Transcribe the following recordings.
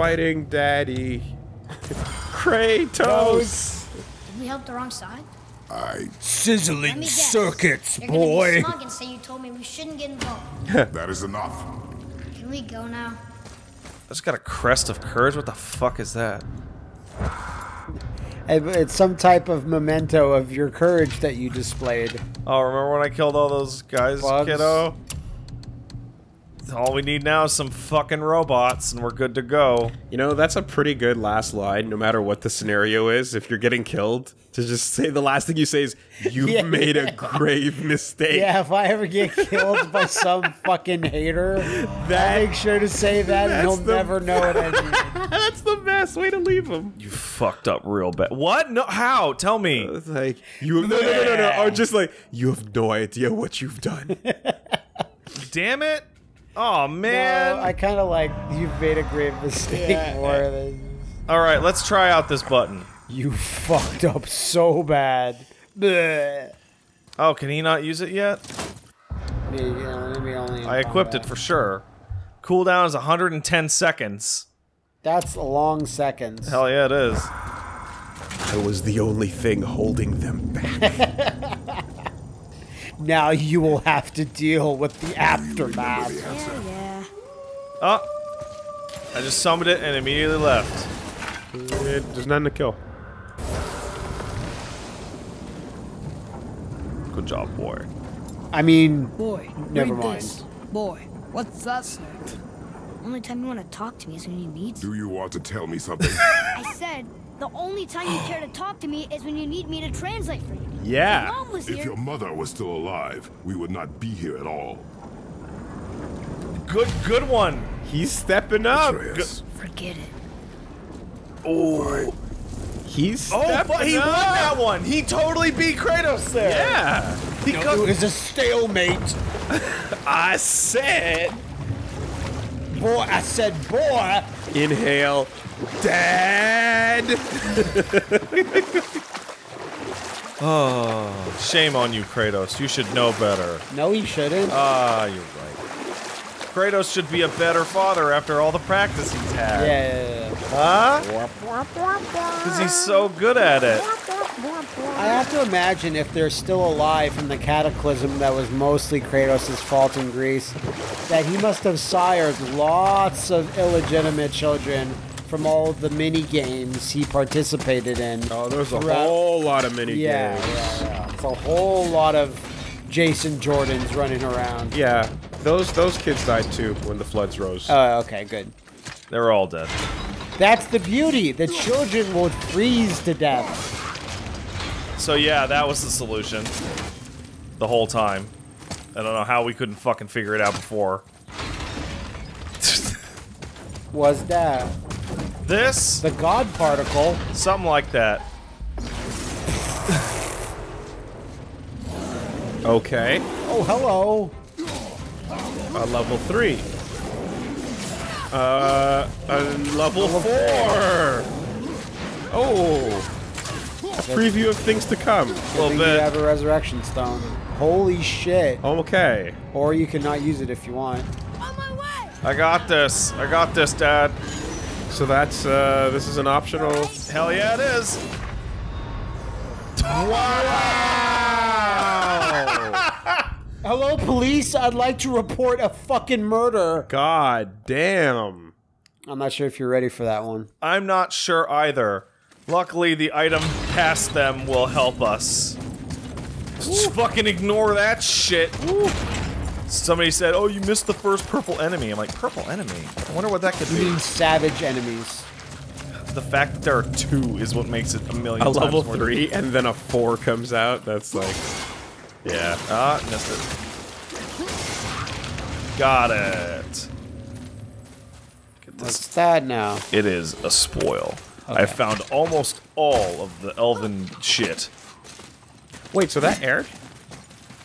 fighting daddy. Kratos! Did we help the wrong side? I. Sizzling guess. circuits, You're gonna boy. be smug and say you told me we shouldn't get involved. That is enough. Can we go now? I just got a crest of courage. What the fuck is that? It's some type of memento of your courage that you displayed. Oh, remember when I killed all those guys, Bugs. kiddo? All we need now is some fucking robots, and we're good to go. You know, that's a pretty good last line, no matter what the scenario is. If you're getting killed, to just say the last thing you say is, You've Yeah. made a grave mistake. Yeah, if I ever get killed by some fucking hater, that make sure to say that, and he'll the- never know it anymore. That's the best way to leave him. You fucked up real bad. What? No, how? Tell me. Uh, it's like, you have, no, no, no, no, no. Or just like, you have no idea what you've done. Damn it! Oh man! No, I kind of like you've made a grave mistake more than All right, let's try out this button. you fucked up so bad. Bleh. Oh, can he not use it yet? Yeah, you know, maybe only I equipped it for sure. Cooldown is 110 seconds. That's a long seconds. Hell yeah, it is. I was the only thing holding them back. Now you will have to deal with the aftermath. Yeah, yeah. Oh! I just summoned it and immediately left. Eh, There's nothing to kill. Good job, boy. I mean, Boy, Never mind. this. Boy, what's that say? Only time you want to talk to me is when you need to. Do you want to tell me something? I said, the only time you care to talk to me is when you need me to translate for you. Yeah. Mom was if here. your mother was still alive, we would not be here at all. Good, good one. He's stepping up. Forget it. Oh, He's oh, stepping but he up. won that one. He totally beat Kratos there. Yeah. He it cut- was a stalemate. I said. Boy, I said, boy. Inhale. Dad. Oh, shame on you, Kratos. You should know better. No, he shouldn't. Ah, you're right. Kratos should be a better father after all the practice he's had. yeah, yeah, yeah. Huh? Because he's so good at it. I have to imagine if they're still alive from the cataclysm that was mostly Kratos' fault in Greece, that he must have sired lots of illegitimate children from all the mini games he participated in. Oh, there's a throughout- whole lot of mini Yeah, games. yeah, yeah. It's a whole lot of Jason Jordans running around. Yeah, those those kids died too when the floods rose. Oh, okay, good. They're all dead. That's the beauty. The children will freeze to death. So yeah, that was the solution. The whole time. I don't know how we couldn't fucking figure it out before. Was that this? the God particle? Something like that. okay, Oh, hello. uh, level three. Uh, uh, level four. Oh, a preview of things to come. A I little think you bit. have a resurrection stone. Holy shit. Okay. Or you can not use it if you want. On my way! I got this. I got this, Dad. So that's uh, this is an optional. Hell yeah, it is. Wow. Hello, police. I'd like to report a fucking murder. God damn. I'm not sure if you're ready for that one. I'm not sure either. Luckily, the item past them will help us. Just fucking ignore that shit. Somebody said, "Oh, you missed the first purple enemy." I'm like, "Purple enemy? I wonder what that could You be." mean savage enemies. The fact that there are two is what makes it a million A times level more three and then a four comes out. That's like, yeah. Ah, missed it. Got it. Get this. What's that now? It is a spoil. I found almost all of the elven shit. Wait, so that aired?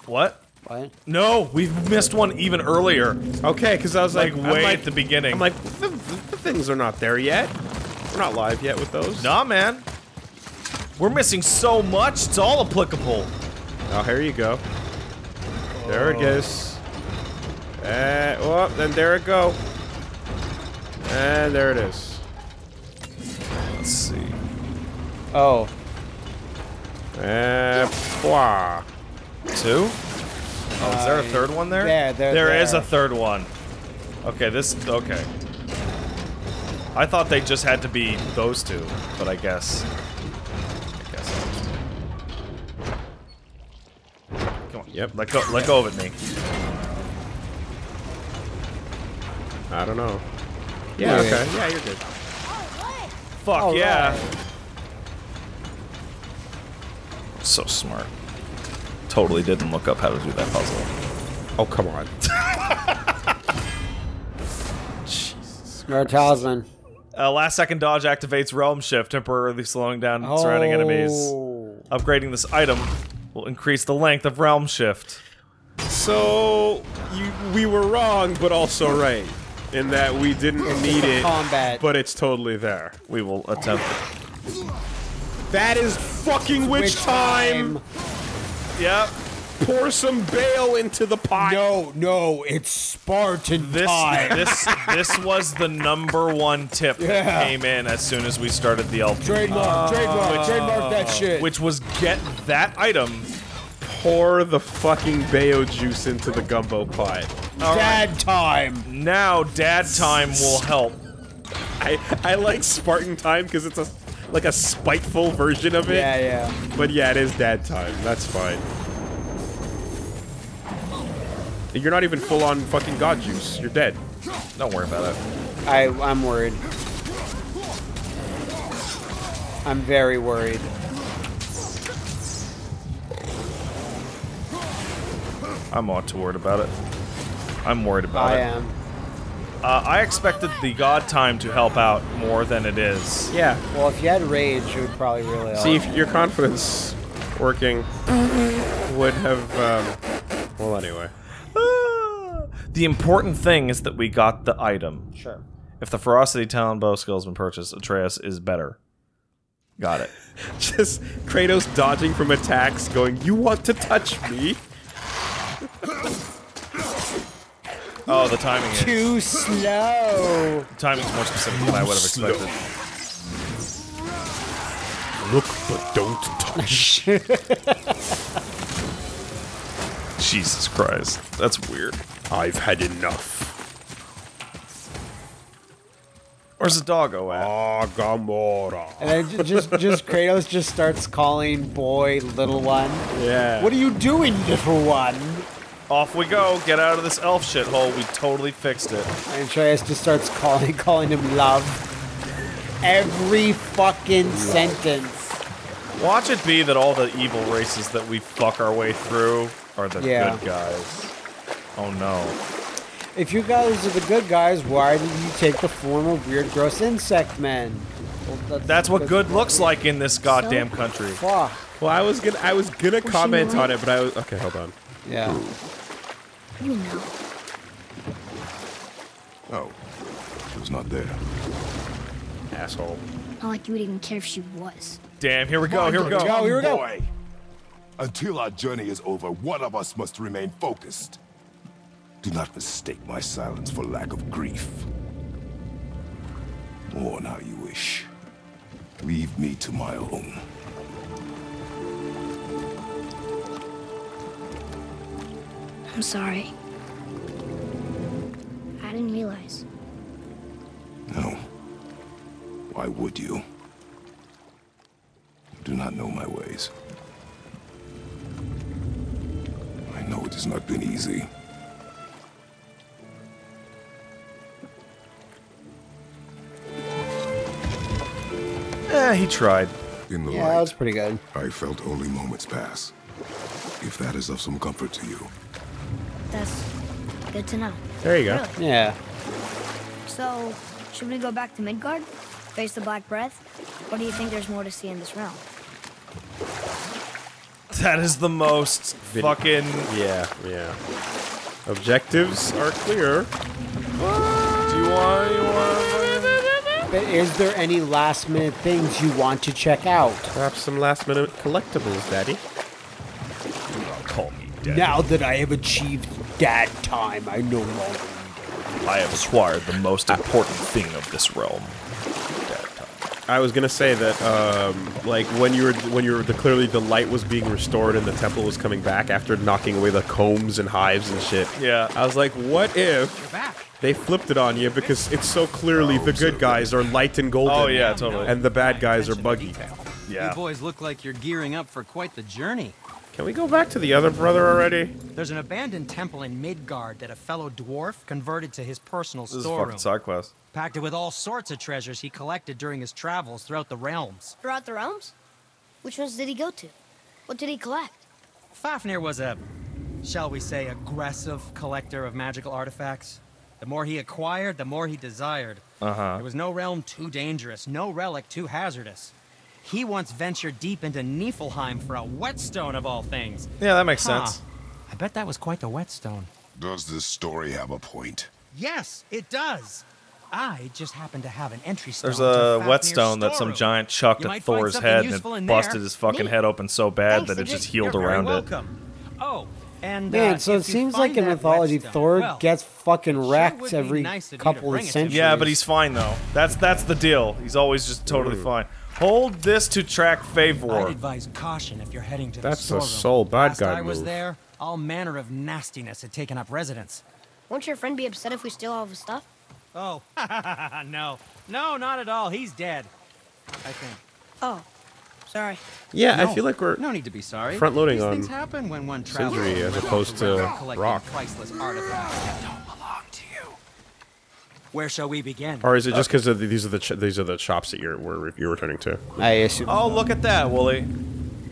What? What? No, we missed one even earlier. Okay, because I was Like, like, way like- at the beginning. I'm like, the, the things are not there yet. We're not live yet with those. nah, man. We're missing so much. It's all applicable. Oh, here you go. There it goes. Uh, well, then there it go. And there it is. Oh, Eh, blah. Two? Oh, is there a Uh, third one there? there, there, There is a third one. Okay, this. Okay. I thought they just had to be those two, but I guess. I guess. Come on. Yep. Let go. Let go of it, me. I don't know. Yeah, Yeah. okay. Yeah, you're good. Fuck All yeah. right. So smart. Totally didn't look up how to do that puzzle. Oh, come on. Nerd talisman. Uh, last second dodge activates Realm Shift, temporarily slowing down surrounding enemies. Oh. Upgrading this item will increase the length of Realm Shift. So, you, we were wrong, but also right. In that we didn't need it, combat. but it's totally there. We will attempt it. That is fucking witch, Which time. Yep. Pour some bale into the pot. No, no, it's Spartan This time. this this was the number one tip Yeah. that came in as soon as we started the LP, trademark, oh. trademark, trademark that shit. which was get that item. Pour the fucking bayo juice into the gumbo pot. Dad time. Now Dad time will help. I I like Spartan time because it's a like a spiteful version of it. Yeah, yeah. But yeah, it is dad time. That's fine. You're not even full on fucking god juice. You're dead. Don't worry about it. I, I'm worried. I'm very worried. I'm not too worried about it. I'm worried about I it. am. Uh, I expected the God time to help out more than it is. Yeah. Well, if you had rage, it would probably really help. See, if your confidence working would have. Um, well, anyway. The important thing is that we got the item. Sure. If the Ferocity Talon bow skill has been purchased, Atreus is better. Got it. Just Kratos dodging from attacks, going, "You want to touch me?" Oh, the timing is. Too slow. The timing's more specific than I would have expected. Look, but don't touch. Jesus Christ. That's weird. I've had enough. Where's the doggo at? Agamora. And then just, just Kratos just starts calling boy little one. Yeah. What are you doing, little one? Off we go. Get out of this elf shithole. We totally fixed it. And Atreus just starts calling, calling him love. Every fucking sentence. Watch it be that all the evil races that we fuck our way through are the Yeah. good guys. Oh no. If you guys are the good guys, why did you take the form of weird, gross insect men? Well, That's what good looks like in this goddamn country. Fuck. Well, I was gonna, I was gonna she comment right? on it, but I was okay. Hold on. Yeah. You know. Oh, she was not there. Asshole. Not like you would even care if she was. Damn, here we go, here we go. go, here we go. Boy. Until our journey is over, one of us must remain focused. Do not mistake my silence for lack of grief. Mourn how you wish. Leave me to my own. I'm sorry. I didn't realize. No. Why would you? You do not know my ways. I know it has not been easy. Eh, he tried. In the Yeah, that was pretty good. I felt only moments pass. If that is of some comfort to you. That's good to know. There you go. Really? Yeah. So, should we go back to Midgard? Face the Black Breath? Or do you think there's more to see in this realm? That is the most fucking. Yeah, yeah. Objectives are clear. Do you want? You want? But is there any last minute things you want to check out? Perhaps some last minute collectibles, Daddy. Call me dead. Now that I have achieved dad time, I no longer need. I have acquired the most important thing of this realm. Dad time. I was gonna say that, um, like when you were when you were the clearly the light was being restored and the temple was coming back after knocking away the combs and hives and shit. Yeah. I was like, what if they flipped it on you because it's so clearly the good guys are light and golden. Oh, yeah, totally. And the bad guys are buggy. Yeah. You boys look like you're gearing up for quite the journey. Can we go back to the other brother already? There's an abandoned temple in Midgard that a fellow dwarf converted to his personal This is a storeroom. fucking side quest. Packed it with all sorts of treasures he collected during his travels throughout the realms. Throughout the realms? Which ones did he go to? What did he collect? Fafnir was a, shall we say, aggressive collector of magical artifacts. The more he acquired, the more he desired. Uh-huh. There was no realm too dangerous, no relic too hazardous. He once ventured deep into Niflheim for a whetstone of all things. Yeah, that makes Huh. sense. I bet that was quite the whetstone. Does this story have a point? Yes, it does. I just happen to have an entry stone. There's a whetstone that some giant chucked You at Thor's head and it busted there. his fucking Neat. head open so bad Thanks, that it just healed You're very around it. welcome. Oh, and Man, uh, so it seems like in mythology, whetstone, Thor well, gets fucking wrecked would every nice of couple of it to me. centuries. Yeah, but he's fine though. That's that's the deal. He's always just totally fine. Hold this to track favor. I'd advise caution if you're heading to That's the a storeroom. sole bad Last guy I was there, all manner of nastiness had taken up residence. Won't your friend be upset if we steal all of his stuff? Oh, no, no, not at all. He's dead. I think. Oh, sorry. Yeah, I feel like we're no need to be sorry. front-loading These on things happen when one travels. Sindri as opposed to Brock. priceless artifacts that don't belong to you. Where shall we begin? Or is it just because these are the ch these are the shops that you're we're, you're returning to? I assume. Oh, look at that, Wooly.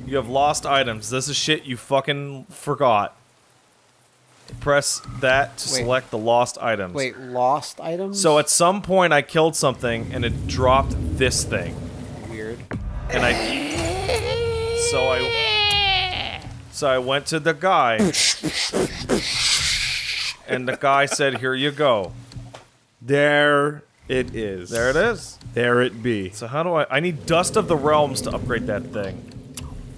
You have lost items. This is shit you fucking forgot. Press that to Wait. select the lost items. Wait, lost items? So at some point I killed something and it dropped this thing. weird. And I So I So I went to the guy. and the guy said, "Here you go." There it is. There it is. There it be. So how do I I need Dust of the Realms to upgrade that thing.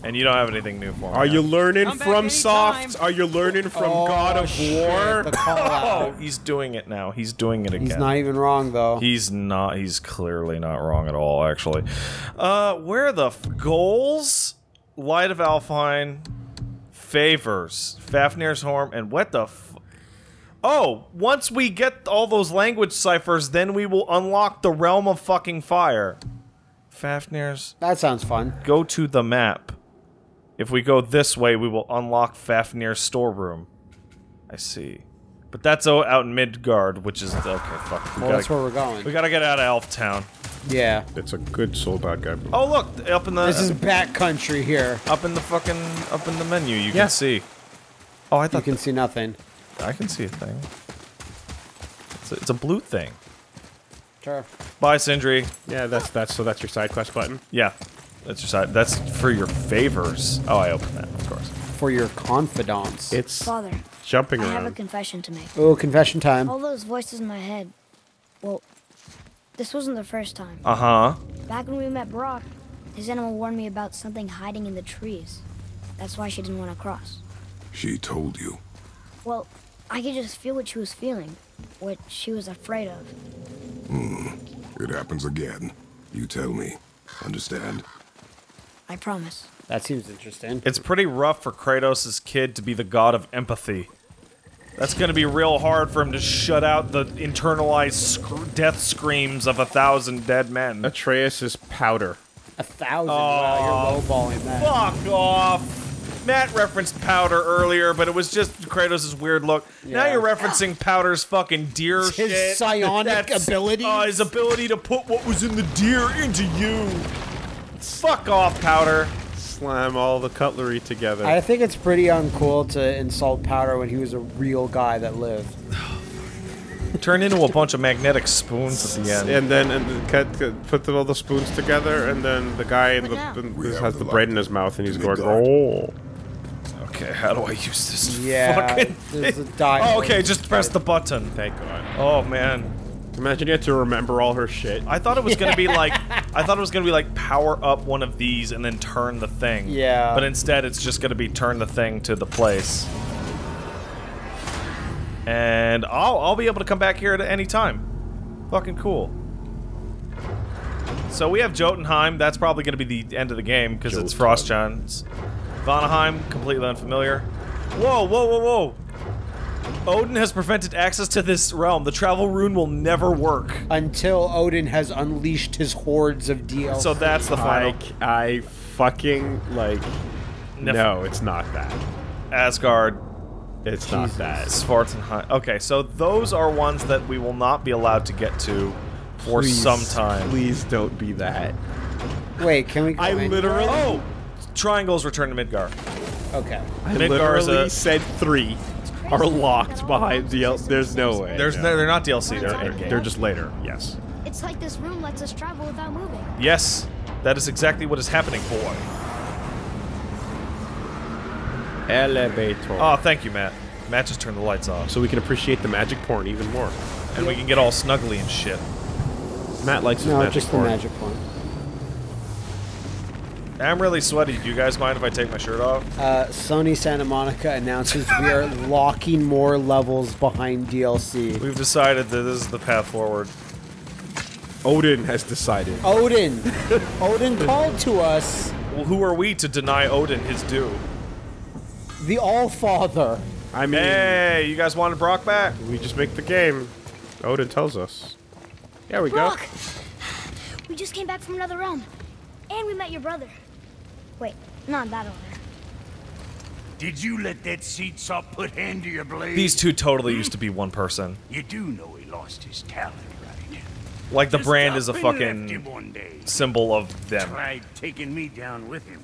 And you don't have anything new for me. Are you learning Come from. Soft? Are you learning from Oh, God of shit, War? Oh, he's doing it now. He's doing it again. He's not even wrong though. He's not. He's clearly not wrong at all. Actually, uh, where the f- goals? Light of Alfheim, favors, Fafnir's Horn, and what the? F- oh, once we get all those language ciphers, then we will unlock the realm of fucking fire. Fafnir's. that sounds fun. Go to the map. If we go this way, we will unlock Fafnir's storeroom. I see. But that's out in Midgard, which is okay. Fuck. We Well, that's gotta, where we're going. we gotta get out of Elf Town. Yeah. It's a good soul bad guy. Oh look, up in the This is backcountry here. up in the fucking up in the menu, you Yeah. can see. Oh, I thought You can see nothing. I can see a thing. It's a, it's a blue thing. Sure. Bye, Sindri. Yeah, that's that's so that's your side quest button. Yeah, that's your side. That's for your favors. Oh, I opened that, of course. For your confidants. It's Father, jumping I have a confession to make. oh, confession time. All those voices in my head. Well, this wasn't the first time. Uh huh. Back when we met Brock, his animal warned me about something hiding in the trees. That's why she didn't want to cross. She told you. Well, I could just feel what she was feeling, what she was afraid of. Hmm. It happens again. You tell me. Understand? I promise. That seems interesting. It's pretty rough for Kratos' kid to be the god of empathy. That's gonna be real hard for him to shut out the internalized sc- death screams of a thousand dead men. Atreus is powder. A thousand. wow, you're lowballing that. Fuck off! Matt referenced Powder earlier, but it was just Kratos' weird look. Now you're referencing Powder's fucking deer His shit. psionic ability? abilities? Uh, his ability to put what was in the deer into you. Fuck off, Powder. Slam all the cutlery together. I think it's pretty uncool to insult Powder when he was a real guy that lived. Turn into a bunch of magnetic spoons at the end. and then and cut, cut, put the, all the spoons together, and then the guy in the, now- the- We have has the the bread in his mouth, and he's going, Midgard. "Oh." Okay, how do I use this Yeah. fucking There's a thing? Oh, okay, just press the button. Thank God. Oh man. Imagine you had to remember all her shit. I thought it was gonna be like I thought it was gonna be like power up one of these and then turn the thing. Yeah. But instead it's just gonna be turn the thing to the place. And I'll I'll be able to come back here at any time. Fucking cool. So we have Jotunheim. That's probably going to be the end of the game because it's Jotunheim. Frostjans. Vanaheim, completely unfamiliar. Whoa, whoa, whoa, whoa! Odin has prevented access to this realm. The travel rune will never work. Until Odin has unleashed his hordes of DLC. So that's the final. Like, I fucking, like... Nef- No, it's not that. Asgard, It's not that. Svartalfheim. Okay, so those are ones that we will not be allowed to get to for Please, some time. Please don't be that. Wait, can we go I in? literally... Oh! Triangles return to Midgar. Okay. I Midgar is literally a- said three are locked behind DLC. There's no way. There's no. no, they're not DLC. They're They're- They're just later. Yes. It's like this room lets us travel without moving. Yes, that is exactly what is happening, boy. Elevator. Oh, thank you, Matt. Matt just turned the lights off, so we can appreciate the magic porn even more. and we can get all snuggly and shit. Matt likes his No, magic just the magic one. I'm really sweaty. Do you guys mind if I take my shirt off? Uh, Sony Santa Monica announces we are locking more levels behind DLC. We've decided that this is the path forward. Odin has decided. Odin! Odin called to us, Well, who are we to deny Odin his due? the All-Father. I mean, Hey, you guys wanted Brock back? we just make the game. Odin tells us. There we go. Brock! We just came back from another realm. And we met your brother. Wait, not that order. Did you let that seat sop put hand to your blade? These two totally used to be one person. You do know he lost his talent, right? Like the Just brand is a fucking one day. symbol of them. Tried taking me down with him.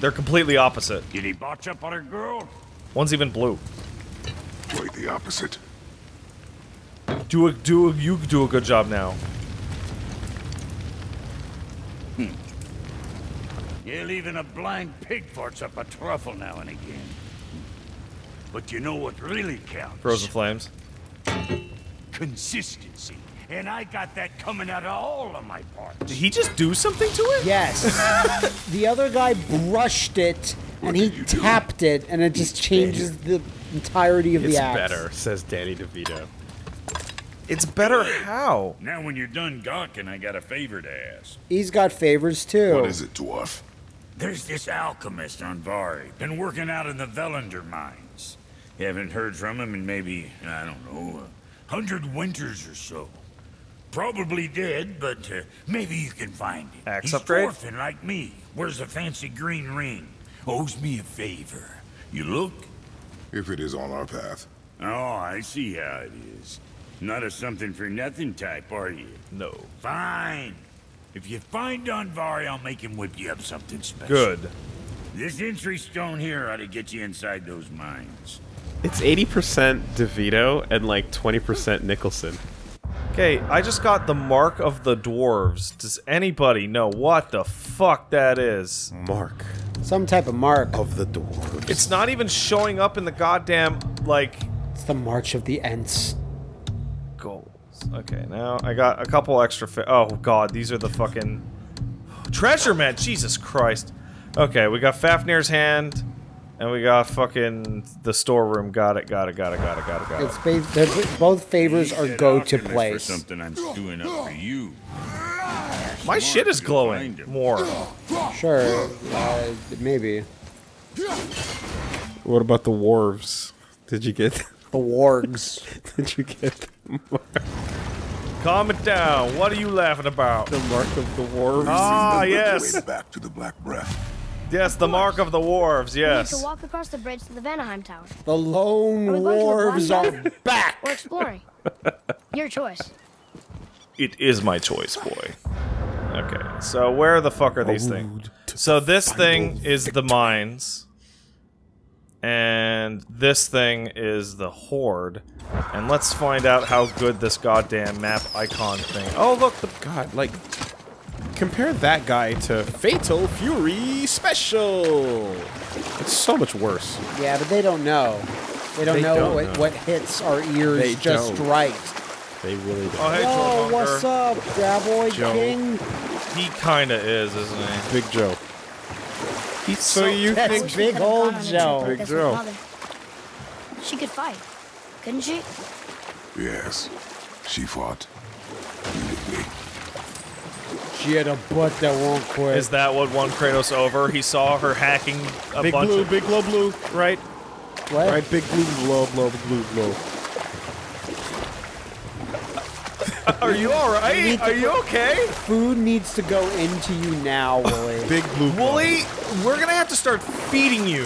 They're completely opposite. Did he botch up on her girl? One's even blue. Quite the opposite. Do a do a, you do a good job now. Yeah, even a blind pig farts up a truffle now and again. But you know what really counts? Frozen flames. Consistency. And I got that coming out of all of my parts. Did he just do something to it? Yes. the other guy brushed it, and he tapped it, and it just changes the entirety of It's the axe. It's better, says Danny DeVito. It's better how? Now when you're done gawking, I got a favor to ask. He's got favors too. What is it, dwarf? There's this alchemist Andvari. Been working out in the Volunder mines. Haven't heard from him in maybe, I don't know, a hundred winters or so. Probably dead, but uh, maybe you can find him. Axe He's upgrade? orphan like me. Wears a fancy green ring. Owes me a favor. You look? If it is on our path. Oh, I see how it is. Not a something for nothing type, are you? No. Fine. If you find Andvari, I'll make him whip you up something special. Good. This entry stone here ought to get you inside those mines. It's 80% DeVito and like 20% Nicholson. Okay, I just got the mark of the dwarves. Does anybody know what the fuck that is? Mark Some type of mark. of the dwarves. It's not even showing up in the goddamn like It's the March of the Ents. Goals. Okay, now I got a couple extra. Fi- oh god, these are the fucking treasure man. Jesus Christ. Okay, we got Fafnir's hand, and we got fucking the storeroom. Got it. Got it. Got it. Got it. Got it. Got it. It's both favors are go to alchemist place. something I'm doing up for you. My shit is glowing more. Sure, uh, maybe. What about the wharves? Did you get? The wargs. Did you get the mark, Calm it down. What are you laughing about? the mark of the wharves? Ah, the yes. back to the Black Breath. Yes, the mark of the wharves. We need to walk across the bridge to the Vanaheim Tower. The lone Are back. we going to the dwarves Black are exploring. Your choice. It is my choice, boy. Okay, so where the fuck are these things? So this thing is the mines, and this thing is the horde. And let's find out how good this goddamn map icon thing. Oh, look, the God, like, compare that guy to Fatal Fury Special. It's so much worse. Yeah, but they don't know. They don't They know don't what, know. what hits our ears They just don't. right. They really don't. oh hey, Joe what's up, Graboid King? He kinda is, isn't he? Big Joe. So you That's think? Big could've old on a trip Joe. Big Joe. She could fight, couldn't she? Yes. She fought. She had a butt that won't quit. Is that what won Kratos over? He saw her hacking a Big bunch blue, of... big glow blue, blue. right? what? Right, big blue, blue, blue, blue, blow. Are you alright? Are you okay? Food needs to go into you now, Wooly. Big blue. glow. Wooly, we're gonna have to start feeding you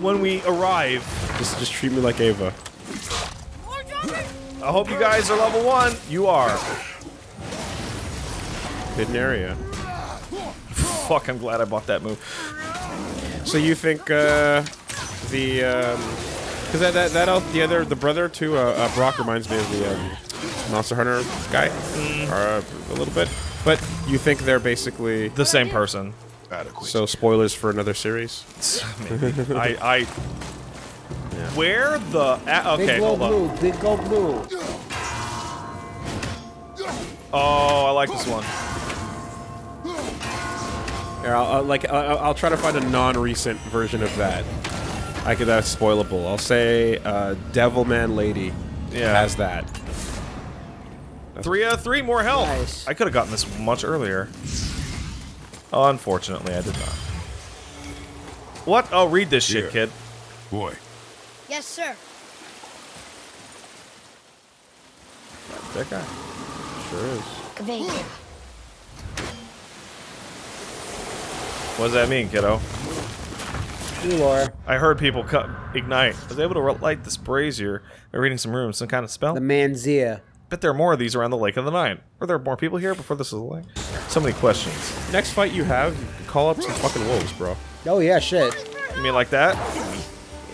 when we arrive. Just, just treat me like Ava. I hope you guys are level one. You are. Hidden area. Fuck, I'm glad I bought that move. So you think uh, the um, because that that that the other the brother to uh, uh, Brock reminds me of the um, Monster Hunter guy, or uh, a little bit. But you think they're basically The same person. Adequate. so spoilers for another series? Maybe. I, I. Where the? a- Big okay, glow hold on. blue. Big glow blue. Oh, I like this one. Here, I'll, I'll, like I'll, I'll try to find a non-recent version of that. I could that's spoilable. I'll say uh, Devilman Lady Yeah. has that. Three out of three, more health. Nice. I could have gotten this much earlier. Unfortunately, I did not. What? Oh, read this shit, Here. kid. Boy, Yes, sir. That guy. Sure is. Conveyed. What does that mean, kiddo? Hey, Laura. I heard people cut ignite. I was able to light this brazier by reading some runes. Some kind of spell. The Manzia. Bet there are more of these around the Lake of the Nine. Were there more people here before this was a lake? So many questions. Next fight you have, you can call up some fucking wolves, bro. Oh yeah, shit. You mean like that?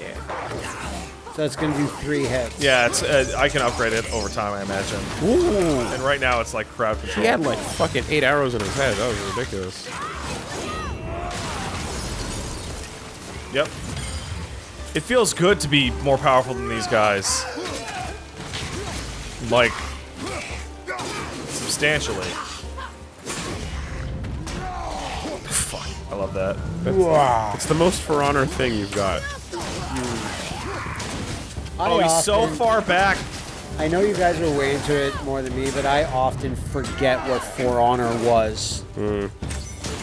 Yeah. So it's gonna do three hits. Yeah, it's. Uh, I can upgrade it over time, I imagine. Ooh. And right now, it's like crowd control. He had like fucking eight arrows in his head. That was ridiculous. Yep. It feels good to be more powerful than these guys. Like, substantially. Fuck, I love that. Wow. It's the most For Honor thing you've got. I Oh, he's so far back. I know you guys are way into it more than me, but I often forget what For Honor was. Hmm.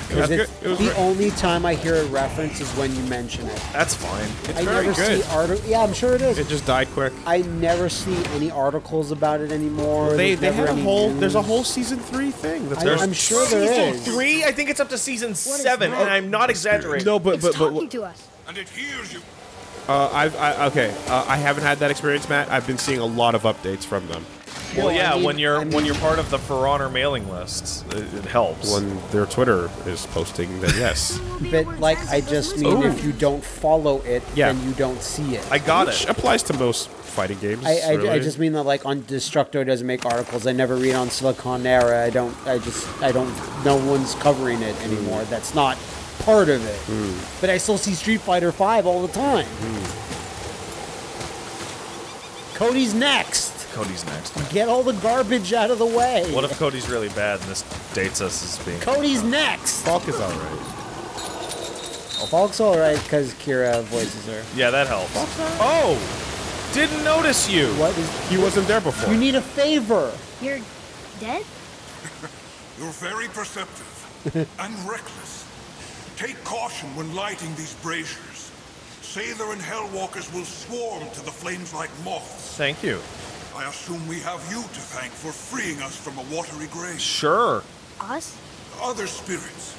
Because That's it's good. It was the great. only time I hear a reference is when you mention it. That's fine. It's I very never good. see articles. Yeah, I'm sure it is. It just died quick. I never see any articles about it anymore. They There's they never had a whole. news. There's a whole season three thing. That's I, I'm sure there is. Season Three? I think it's up to season seven, and I'm not exaggerating. No, but it's but but talking to us. and it hears you. uh, I've I, okay. Uh, I haven't had that experience, Matt. I've been seeing a lot of updates from them. Well, No, I yeah, mean- when you're I when you're part of the For Honor mailing list, it, it helps. When their Twitter is posting, then yes. But like, I just mean Ooh. if you don't follow it, Yeah. then you don't see it. I got Which it. applies to most fighting games. I, I, I just mean that like on Destructoid doesn't make articles. I never read on Siliconera. I don't. I just. I don't. No one's covering it anymore. Hmm. That's not part of it. Hmm. But I still see Street Fighter Five all the time. Hmm. Cody's next. Cody's next. Get all the garbage out of the way. What if Cody's really bad and this dates us as being? Cody's next? Falk is alright. Oh, Falk's all right because Kira voices her. Yeah, that helps. Oh, didn't notice you. What is? He wasn't there before. You need a favor. You're dead? You're very perceptive and reckless. Take caution when lighting these braziers. Sather and Hellwalkers will swarm to the flames like moths. Thank you. I assume we have you to thank for freeing us from a watery grave. Sure. Us? Other spirits.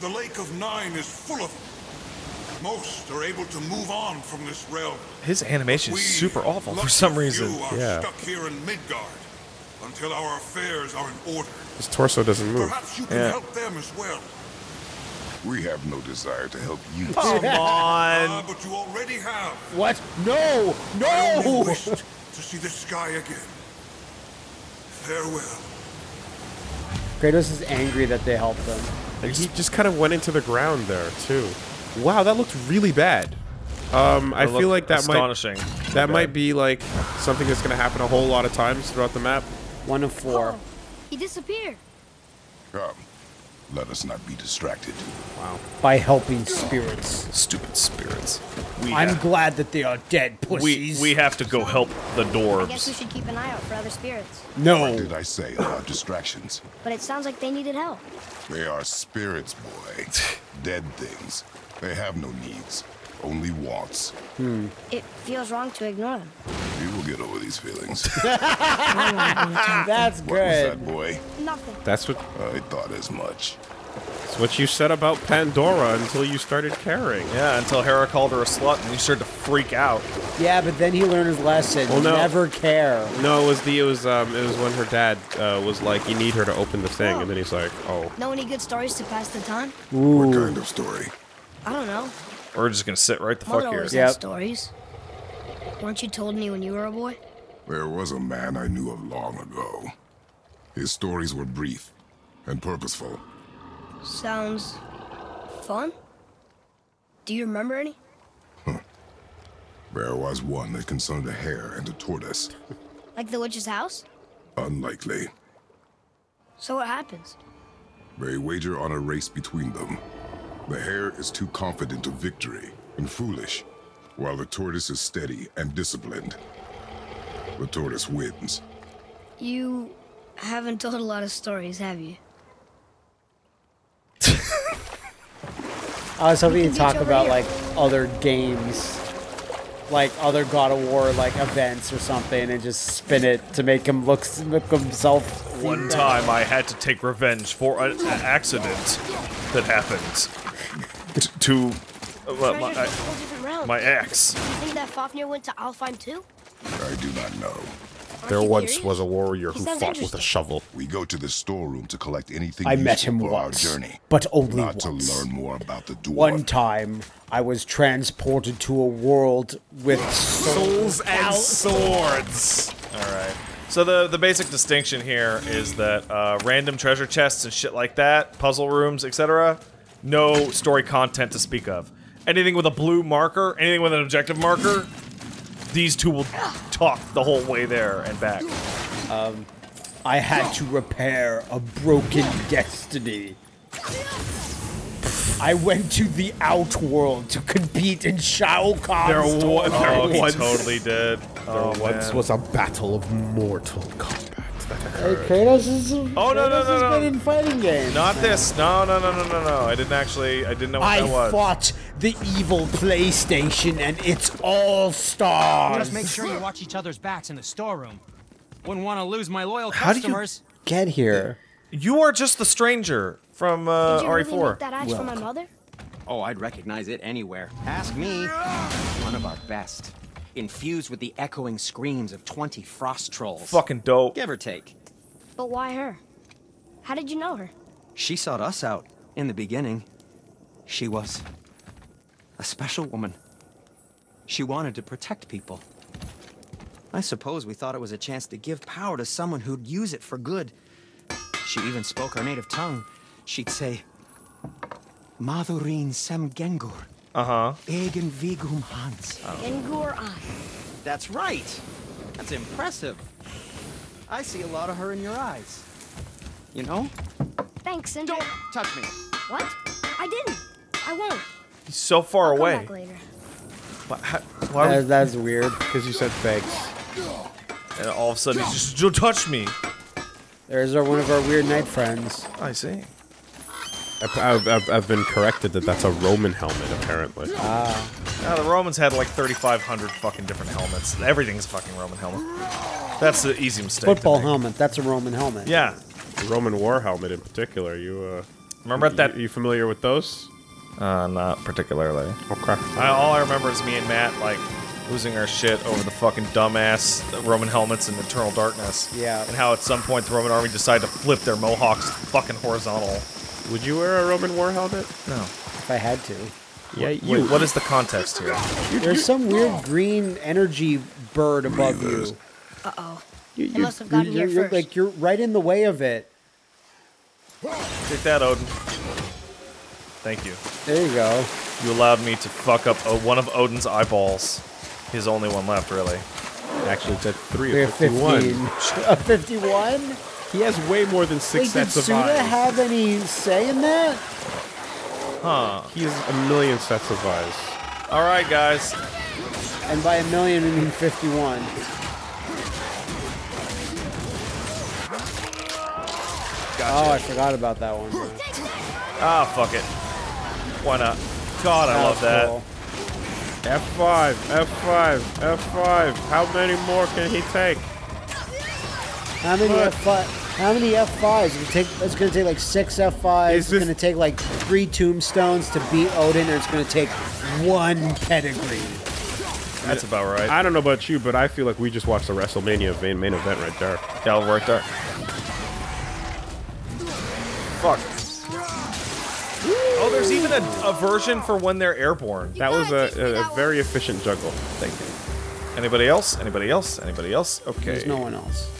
The Lake of Nine is full of them. Most are able to move on from this realm. His animation is super awful for some reason. few, are Yeah. stuck here in Midgard until our affairs are in order. His torso doesn't move. Perhaps you can Yeah. help them as well. We have no desire to help you. Come Ah, on. but you already have. What? No! I only No! Wished to see the sky again. Farewell. Kratos is angry that they helped them. He just kind of went into the ground there too. Wow, that looked really bad. Um, I feel like that might astonishing. that might be like something that's gonna happen a whole lot of times throughout the map. One of four. Oh, he disappeared. Come. Let us not be distracted. By helping spirits. Stupid spirits. We I'm have, glad that they are dead, we pussies. we we have to go help the dwarves. I guess we should keep an eye out for other spirits. no. What Did I say about distractions? But it sounds like they needed help. They are spirits, boy. Dead things. They have no needs, only wants. Hmm. It feels wrong to ignore them. You will get over these feelings. That's What was that, boy? Nothing. That's what I thought as much. It's what you said about Pandora until you started caring. Yeah, until Hera called her a slut and you started to freak out. Yeah, but then he learned his lesson. Well, no. Never care. No, it was the it was um it was when her dad uh, was like, "You need her to open the thing," and then he's like, "Oh, Know any good stories to pass the time? What kind of story? I don't know. We're just gonna sit right the Mother fuck here. Yeah. Stories. Weren't you told me when you were a boy? There was a man I knew of long ago. His stories were brief and purposeful. Sounds fun. Do you remember any? There was one that concerned a hare and a tortoise. Like the witch's house? Unlikely. So what happens? They wager on a race between them. The hare is too confident of victory and foolish, while the tortoise is steady and disciplined. The tortoise wins. You haven't told a lot of stories, have you? I was hoping you'd talk about here. like other games, like other God of War like events or something, and just spin it to make him look look himself. One time I had to take revenge for an accident that happened t- to uh, my, Treasures from whole different my ex. You think that Fafnir went to Alfheim too? I do not know. Aren't there once curious? was a warrior He who fought with a shovel." We go to the storeroom to collect anything I met him for once, our journey. but only not to learn more about the dwarf. One time, I was transported to a world with souls and swords. All right. So the the basic distinction here is that uh, random treasure chests and shit like that, puzzle rooms, etc., no story content to speak of. Anything with a blue marker, anything with an objective marker, these two will talk the whole way there and back. Um, I had to repair a broken destiny. I went to the outworld to compete in Shao Kahn's There wa- tournament. there Oh, once- totally did. Oh, once man. was a battle of mortal combat. Hey, Kratos is. Oh, no, no, Kratos no, has no. been in fighting games. Not this. No, no, no, no, no, no. I didn't actually. I didn't know what I that was. fought the evil PlayStation and its all stars. Just make sure you watch each other's backs in the storeroom. Wouldn't want to lose my loyal How do you- customers. get here. You are just the stranger from uh, Did you really RE4. make that axe for my mother? Oh, I'd recognize it anywhere. Ask me. One of our best. Infused with the echoing screams of 20 frost trolls. Fucking dope. Give or take. But why her? How did you know her? She sought us out in the beginning. She was a special woman. She wanted to protect people. I suppose we thought it was a chance to give power to someone who'd use it for good. She even spoke our native tongue. She'd say, Madurin sem gengur, Uh huh. egen vigum hans. Gengur I. That's right. That's impressive. I see a lot of her in your eyes. You know? Thanks, and Don't touch me. What? I didn't. I won't. He's so far I'll away. back later. Why, how- why That, that's weird. Because you said thanks. and all of a sudden he's just don't touch me. There's our, one of our weird night friends. I see. I've, I've, I've, I've been corrected that that's a Roman helmet, apparently. Ah. Now the Romans had like 3,500 fucking different helmets. Everything's a fucking Roman helmet. That's the easy mistake. Football helmet. That's a Roman helmet. Yeah. The Roman war helmet, in particular. You uh, Remember you, that? You familiar with those? Uh, not particularly. Okay. I, all I remember is me and Matt like losing our shit over the fucking dumbass Roman helmets in Eternal Darkness. Yeah. And how at some point the Roman army decided to flip their mohawks fucking horizontal. Would you wear a Roman war helmet? No. If I had to. Yeah, Wait, what is the context here? There's some weird green energy bird above you. Uh oh. you They must have gotten you're, here you're- first. Like you're right in the way of it. Take that, Odin. Thank you. There you go. You allowed me to fuck up uh, one of Odin's eyeballs. His only one left, really. Actually, it's said three We're of 51. A 51? He has way more than six Wait, sets of eyes. Did Suda have any say in that? Huh. he has a million sets of eyes. All right, guys. And by a million, we mean 51. Oh, I forgot about that one. Ah, fuck it. Why not? God, I love that. cool. F5, F5, F5. How many more can he take? How many What? F5? How many F5s? It's gonna take. It's gonna take like six F5s. It's gonna take like three tombstones to beat Odin, or it's gonna take one pedigree. That's about right. I don't know about you, but I feel like we just watched the WrestleMania main, main event right there. Yeah, right there. Fuck. There's even a, a version for when they're airborne. That was a, a, a very efficient juggle. Thank you. Anybody else? Anybody else? Anybody else? Okay. There's no one else.